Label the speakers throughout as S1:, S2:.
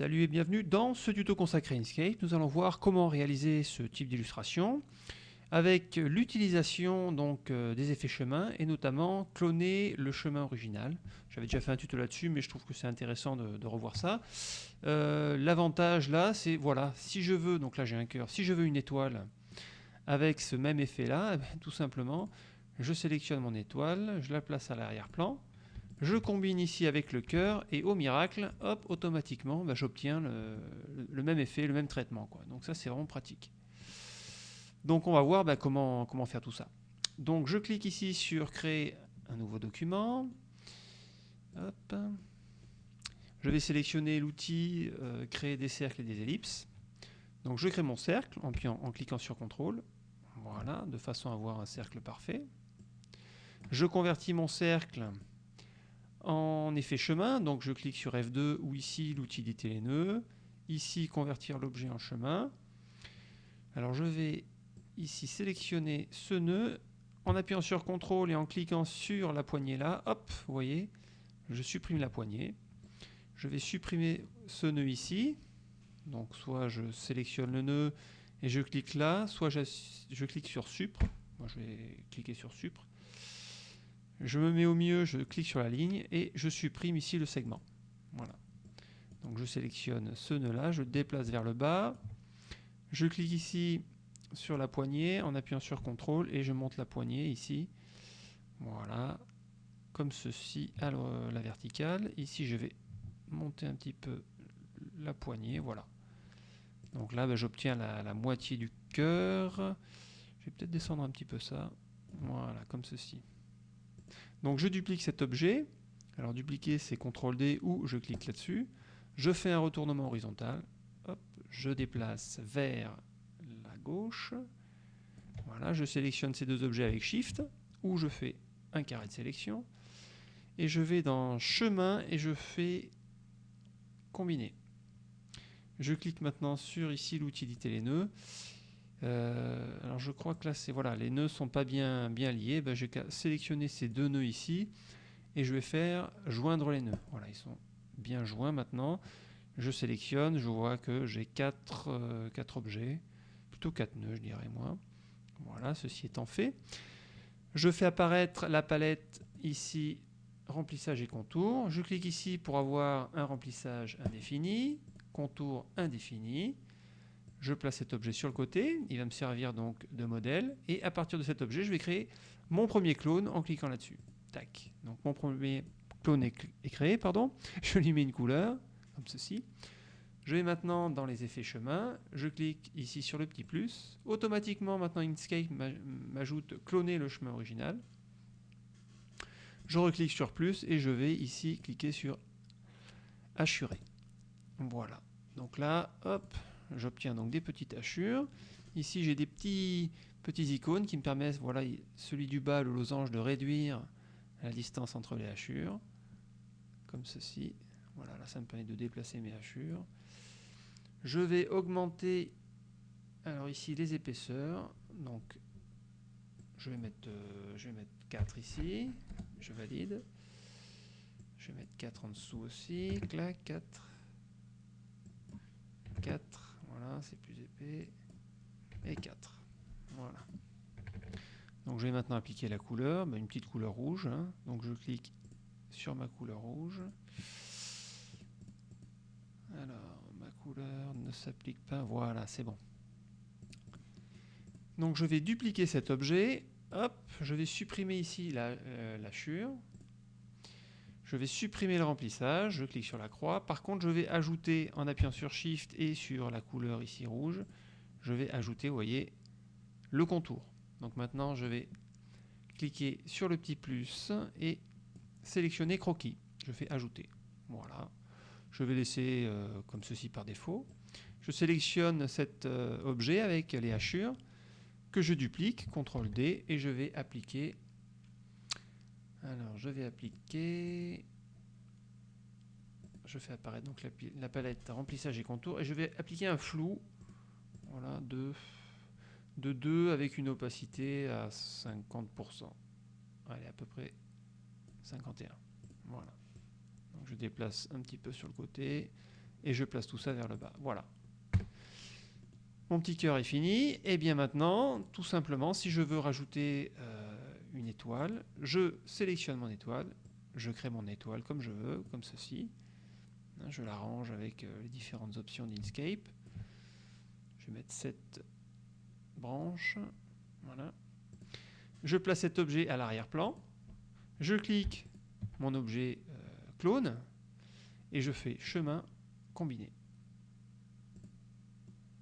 S1: Salut et bienvenue dans ce tuto consacré à Inkscape. Nous allons voir comment réaliser ce type d'illustration avec l'utilisation donc euh, des effets chemin et notamment cloner le chemin original. J'avais déjà fait un tuto là-dessus, mais je trouve que c'est intéressant de, revoir ça. Euh, l'avantage là, c'est voilà, si je veux, donc là j'ai un cœur, si je veux une étoile avec ce même effet là, tout simplement, je sélectionne mon étoile, je la place à l'arrière-plan, je combine ici avec le cœur et au miracle, hop, automatiquement, bah, j'obtiens le, même effet, le même traitement. Donc ça, c'est vraiment pratique. Donc on va voir bah, comment, faire tout ça. Donc je clique ici sur créer un nouveau document. Je vais sélectionner l'outil euh, créer des cercles et des ellipses. Donc je crée mon cercle en, en cliquant sur CTRL. Voilà, de façon à avoir un cercle parfait. Je convertis mon cercle en effet chemin, donc je clique sur F2 ou ici l'utilité les nœuds, ici convertir l'objet en chemin. Alors je vais ici sélectionner ce nœud. En appuyant sur CTRL et en cliquant sur la poignée là, hop, vous voyez, je supprime la poignée. Je vais supprimer ce nœud ici, donc soit je sélectionne le nœud et je clique là, soit je, je clique sur Supre, moi je vais cliquer sur Supre, je me mets au milieu, je clique sur la ligne et je supprime ici le segment. Voilà. Donc je sélectionne ce nœud-là, je déplace vers le bas, je clique ici sur la poignée en appuyant sur CTRL et je monte la poignée ici. Voilà, comme ceci à la verticale. Ici je vais monter un petit peu la poignée, voilà. Donc là ben, j'obtiens la moitié du cœur. Je vais peut-être descendre un petit peu ça. Voilà, comme ceci. Donc je duplique cet objet. Alors dupliquer c'est CTRL D ou je clique là-dessus. Je fais un retournement horizontal. Je déplace vers la gauche. Voilà, je sélectionne ces deux objets avec Shift ou je fais un carré de sélection. Et je vais dans chemin et je fais combiner. Je clique maintenant sur ici l'utilité les nœuds. Euh, alors je crois que là c'est voilà les nœuds sont pas bien bien liés. Ben, je vais sélectionner ces deux nœuds ici et je vais faire joindre les nœuds. Voilà ils sont bien joints maintenant. Je sélectionne, je vois que j'ai quatre, euh, quatre objets, plutôt quatre nœuds je dirais moi. Voilà ceci étant fait. Je fais apparaître la palette ici remplissage et contour. Je clique ici pour avoir un remplissage indéfini, contour indéfini je place cet objet sur le côté, il va me servir donc de modèle, et à partir de cet objet, je vais créer mon premier clone en cliquant là-dessus. Tac. Donc mon premier clone est, créé, pardon. Je lui mets une couleur, comme ceci. Je vais maintenant dans les effets chemin, je clique ici sur le petit plus. Automatiquement, maintenant Inkscape m'ajoute cloner le chemin original. Je reclique sur plus et je vais ici cliquer sur assurer. Voilà. Donc là, hop, j'obtiens donc des petites hachures. Ici, j'ai des petits, petits icônes qui me permettent, voilà, celui du bas, le losange, de réduire la distance entre les hachures, comme ceci. Voilà, là, ça me permet de déplacer mes hachures. Je vais augmenter, alors ici, les épaisseurs. Donc, je vais mettre, euh, je vais mettre 4 ici. Je valide. Je vais mettre 4 en dessous aussi. Clac, 4. 4 c'est plus épais. Et 4. Voilà. Donc je vais maintenant appliquer la couleur, bah, une petite couleur rouge. Hein. Donc je clique sur ma couleur rouge. Alors, ma couleur ne s'applique pas. Voilà, c'est bon. Donc je vais dupliquer cet objet. Hop, je vais supprimer ici la, euh, la chure. Je vais supprimer le remplissage, je clique sur la croix. Par contre, je vais ajouter, en appuyant sur Shift et sur la couleur ici rouge, je vais ajouter, vous voyez, le contour. Donc maintenant, je vais cliquer sur le petit plus et sélectionner croquis. Je fais ajouter. Voilà. Je vais laisser euh, comme ceci par défaut. Je sélectionne cet euh, objet avec les hachures que je duplique, CTRL D, et je vais appliquer alors, je vais appliquer... Je fais apparaître donc la, palette remplissage et contour et je vais appliquer un flou voilà, de, de 2 avec une opacité à 50%. Allez, à peu près 51. Voilà. Donc je déplace un petit peu sur le côté et je place tout ça vers le bas. Voilà. Mon petit cœur est fini. Et bien maintenant, tout simplement, si je veux rajouter euh, une étoile, je sélectionne mon étoile, je crée mon étoile comme je veux, comme ceci. Hein, je l'arrange avec euh, les différentes options d'Inkscape. Je vais mettre cette branche. Voilà. Je place cet objet à l'arrière-plan. Je clique mon objet euh, clone et je fais chemin combiné.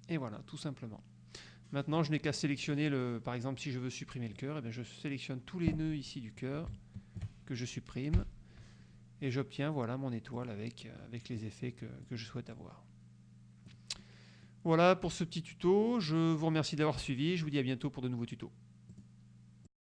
S1: Et voilà, tout simplement. Maintenant, je n'ai qu'à sélectionner, le, par exemple, si je veux supprimer le cœur, eh je sélectionne tous les nœuds ici du cœur que je supprime et j'obtiens voilà mon étoile avec, euh, avec les effets que, que je souhaite avoir. Voilà pour ce petit tuto. Je vous remercie d'avoir suivi. Je vous dis à bientôt pour de nouveaux tutos.